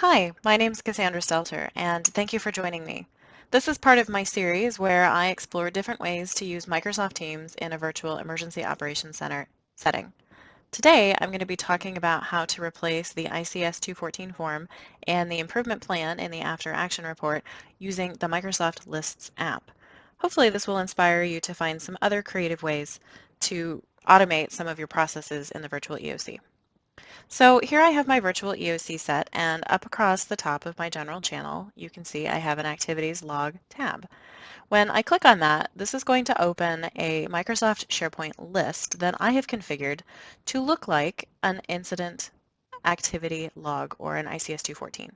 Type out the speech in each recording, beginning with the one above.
Hi, my name is Cassandra Stelter, and thank you for joining me. This is part of my series where I explore different ways to use Microsoft Teams in a virtual emergency operations center setting. Today, I'm going to be talking about how to replace the ICS 214 form and the improvement plan in the after action report using the Microsoft Lists app. Hopefully this will inspire you to find some other creative ways to automate some of your processes in the virtual EOC. So here I have my virtual EOC set and up across the top of my general channel, you can see I have an activities log tab. When I click on that, this is going to open a Microsoft SharePoint list that I have configured to look like an incident activity log or an ICS 214.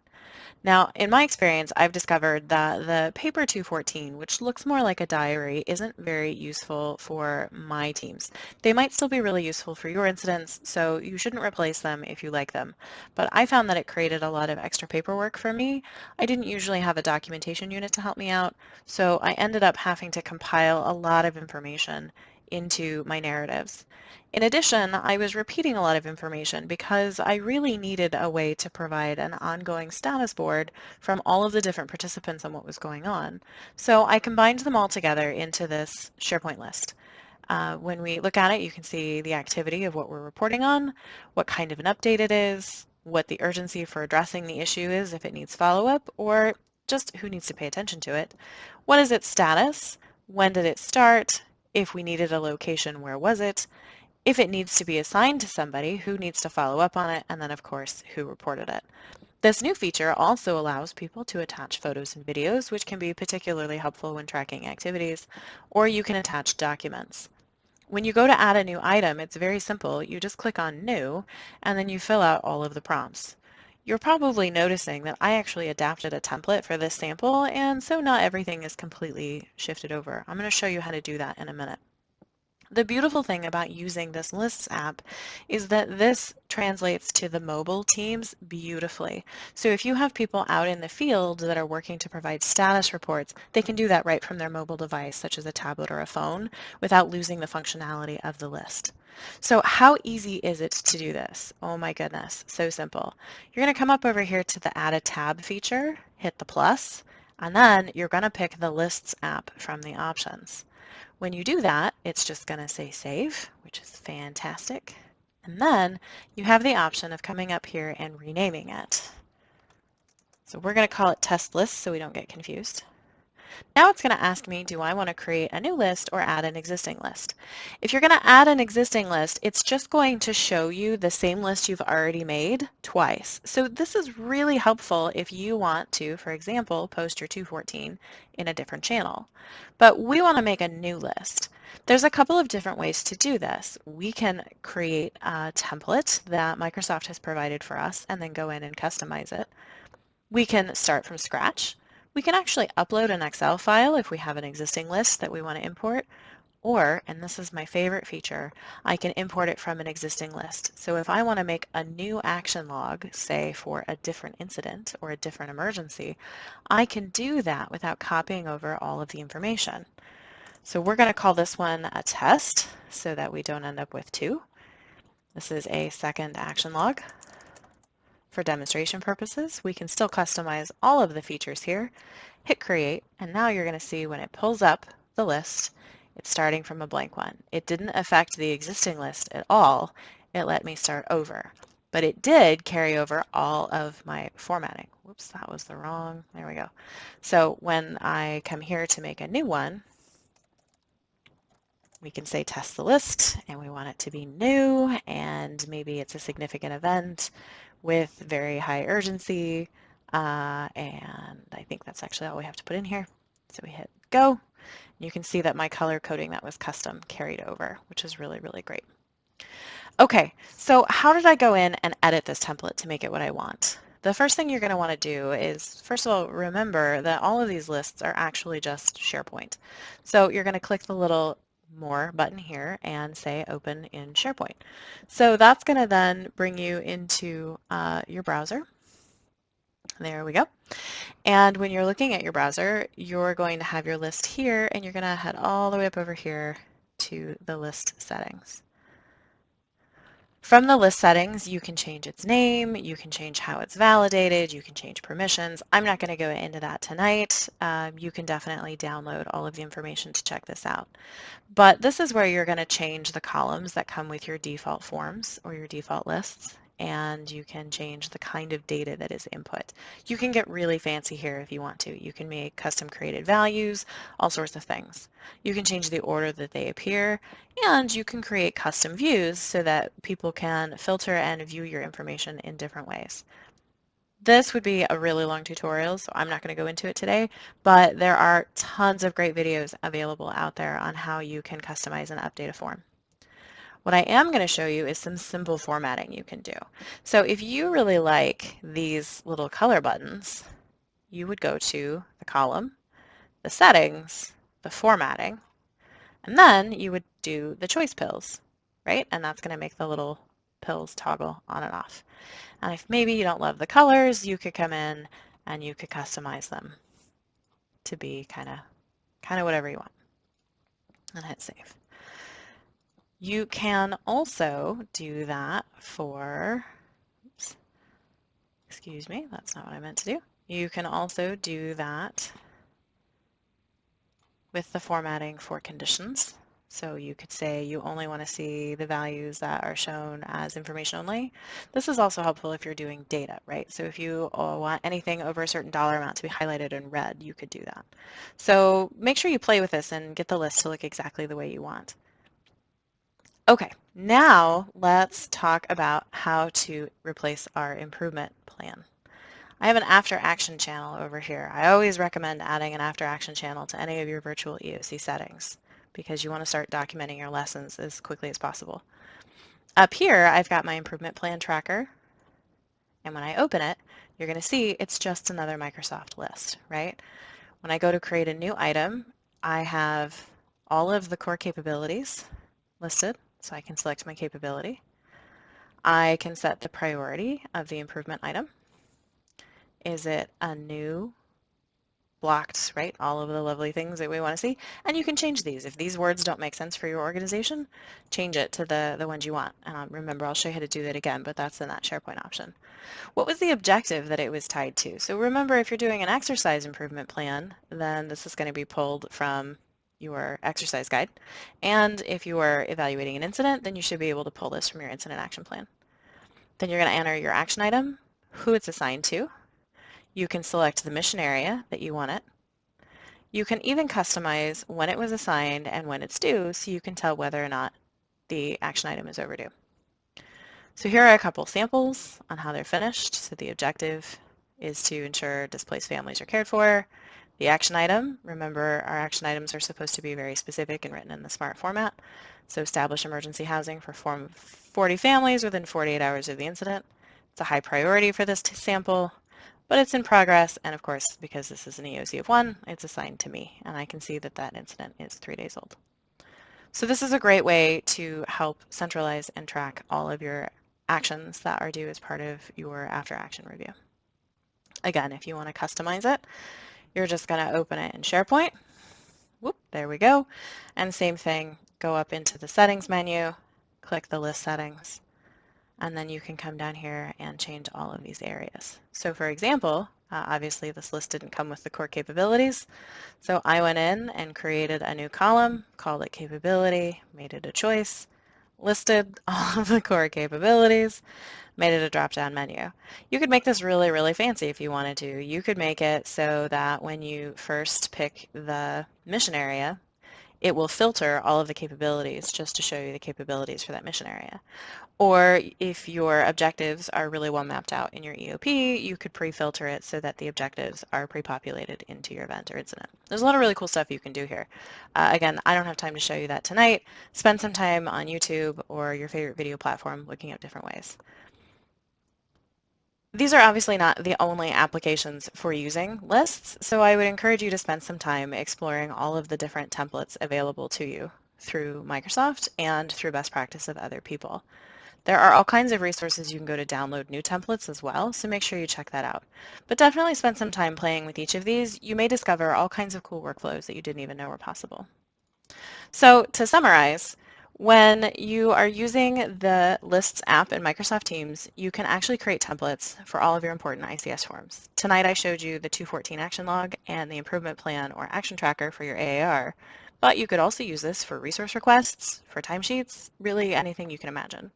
Now, in my experience, I've discovered that the paper 214, which looks more like a diary, isn't very useful for my teams. They might still be really useful for your incidents, so you shouldn't replace them if you like them. But I found that it created a lot of extra paperwork for me. I didn't usually have a documentation unit to help me out, so I ended up having to compile a lot of information into my narratives. In addition, I was repeating a lot of information because I really needed a way to provide an ongoing status board from all of the different participants on what was going on. So I combined them all together into this SharePoint list. Uh, when we look at it, you can see the activity of what we're reporting on, what kind of an update it is, what the urgency for addressing the issue is if it needs follow-up, or just who needs to pay attention to it. What is its status? When did it start? If we needed a location, where was it? if it needs to be assigned to somebody, who needs to follow up on it, and then of course who reported it. This new feature also allows people to attach photos and videos, which can be particularly helpful when tracking activities, or you can attach documents. When you go to add a new item, it's very simple. You just click on New, and then you fill out all of the prompts. You're probably noticing that I actually adapted a template for this sample, and so not everything is completely shifted over. I'm going to show you how to do that in a minute. The beautiful thing about using this lists app is that this translates to the mobile teams beautifully. So if you have people out in the field that are working to provide status reports, they can do that right from their mobile device, such as a tablet or a phone, without losing the functionality of the list. So how easy is it to do this? Oh my goodness, so simple. You're going to come up over here to the Add a Tab feature, hit the plus, and then you're going to pick the Lists app from the options. When you do that, it's just going to say save, which is fantastic. And then you have the option of coming up here and renaming it. So we're going to call it test list so we don't get confused. Now it's going to ask me, do I want to create a new list or add an existing list? If you're going to add an existing list, it's just going to show you the same list you've already made twice. So this is really helpful if you want to, for example, post your 214 in a different channel. But we want to make a new list. There's a couple of different ways to do this. We can create a template that Microsoft has provided for us and then go in and customize it. We can start from scratch. We can actually upload an Excel file if we have an existing list that we want to import, or, and this is my favorite feature, I can import it from an existing list. So if I want to make a new action log, say for a different incident or a different emergency, I can do that without copying over all of the information. So we're going to call this one a test so that we don't end up with two. This is a second action log. For demonstration purposes, we can still customize all of the features here, hit create, and now you're going to see when it pulls up the list, it's starting from a blank one. It didn't affect the existing list at all. It let me start over. But it did carry over all of my formatting. Whoops, that was the wrong, there we go. So when I come here to make a new one, we can say test the list and we want it to be new and maybe it's a significant event with very high urgency. Uh, and I think that's actually all we have to put in here. So we hit go. You can see that my color coding that was custom carried over, which is really, really great. Okay, so how did I go in and edit this template to make it what I want? The first thing you're going to want to do is, first of all, remember that all of these lists are actually just SharePoint. So you're going to click the little more button here and say open in SharePoint. So that's going to then bring you into uh, your browser. There we go. And when you're looking at your browser, you're going to have your list here and you're going to head all the way up over here to the list settings. From the list settings, you can change its name, you can change how it's validated, you can change permissions. I'm not going to go into that tonight. Um, you can definitely download all of the information to check this out. But this is where you're going to change the columns that come with your default forms or your default lists and you can change the kind of data that is input. You can get really fancy here if you want to. You can make custom created values, all sorts of things. You can change the order that they appear, and you can create custom views so that people can filter and view your information in different ways. This would be a really long tutorial, so I'm not going to go into it today, but there are tons of great videos available out there on how you can customize and update a form. What I am going to show you is some simple formatting you can do. So if you really like these little color buttons, you would go to the column, the settings, the formatting, and then you would do the choice pills, right? And that's going to make the little pills toggle on and off. And if maybe you don't love the colors, you could come in and you could customize them to be kind of kind of whatever you want. And hit save. You can also do that for, oops, excuse me, that's not what I meant to do. You can also do that with the formatting for conditions. So you could say you only want to see the values that are shown as information only. This is also helpful if you're doing data, right? So if you uh, want anything over a certain dollar amount to be highlighted in red, you could do that. So make sure you play with this and get the list to look exactly the way you want. Okay, now let's talk about how to replace our improvement plan. I have an after action channel over here. I always recommend adding an after action channel to any of your virtual EOC settings because you want to start documenting your lessons as quickly as possible. Up here, I've got my improvement plan tracker. And when I open it, you're going to see it's just another Microsoft list, right? When I go to create a new item, I have all of the core capabilities listed. So I can select my capability. I can set the priority of the improvement item. Is it a new blocked, right? All of the lovely things that we want to see. And you can change these. If these words don't make sense for your organization, change it to the, the ones you want. Um, remember, I'll show you how to do that again, but that's in that SharePoint option. What was the objective that it was tied to? So remember, if you're doing an exercise improvement plan, then this is going to be pulled from your exercise guide. And if you are evaluating an incident, then you should be able to pull this from your incident action plan. Then you're going to enter your action item, who it's assigned to. You can select the mission area that you want it. You can even customize when it was assigned and when it's due so you can tell whether or not the action item is overdue. So here are a couple samples on how they're finished. So the objective is to ensure displaced families are cared for. The action item, remember our action items are supposed to be very specific and written in the SMART format. So establish emergency housing for 40 families within 48 hours of the incident. It's a high priority for this sample, but it's in progress. And of course, because this is an EOC of one, it's assigned to me. And I can see that that incident is three days old. So this is a great way to help centralize and track all of your actions that are due as part of your after action review. Again, if you want to customize it, you're just going to open it in SharePoint. Whoop, there we go. And same thing, go up into the settings menu, click the list settings, and then you can come down here and change all of these areas. So for example, uh, obviously this list didn't come with the core capabilities, so I went in and created a new column, called it capability, made it a choice, listed all of the core capabilities, made it a drop-down menu. You could make this really, really fancy if you wanted to. You could make it so that when you first pick the mission area, it will filter all of the capabilities just to show you the capabilities for that mission area. Or if your objectives are really well mapped out in your EOP, you could pre-filter it so that the objectives are pre-populated into your event or incident. There's a lot of really cool stuff you can do here. Uh, again, I don't have time to show you that tonight. Spend some time on YouTube or your favorite video platform looking at different ways. These are obviously not the only applications for using lists, so I would encourage you to spend some time exploring all of the different templates available to you through Microsoft and through best practice of other people. There are all kinds of resources you can go to download new templates as well, so make sure you check that out. But definitely spend some time playing with each of these. You may discover all kinds of cool workflows that you didn't even know were possible. So to summarize, When you are using the Lists app in Microsoft Teams, you can actually create templates for all of your important ICS forms. Tonight I showed you the 214 action log and the improvement plan or action tracker for your AAR, but you could also use this for resource requests, for timesheets, really anything you can imagine.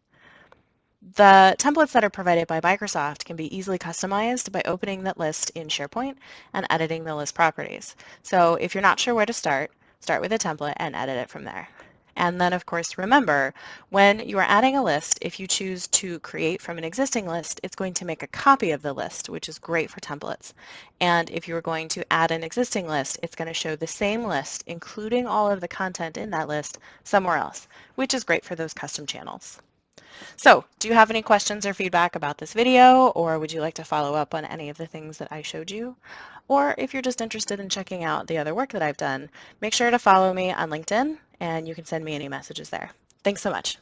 The templates that are provided by Microsoft can be easily customized by opening that list in SharePoint and editing the list properties. So if you're not sure where to start, start with a template and edit it from there. And then of course, remember, when you are adding a list, if you choose to create from an existing list, it's going to make a copy of the list, which is great for templates. And if you are going to add an existing list, it's going to show the same list, including all of the content in that list, somewhere else, which is great for those custom channels. So do you have any questions or feedback about this video, or would you like to follow up on any of the things that I showed you? Or if you're just interested in checking out the other work that I've done, make sure to follow me on LinkedIn, and you can send me any messages there. Thanks so much.